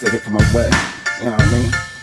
They it from my way. You know what I mean?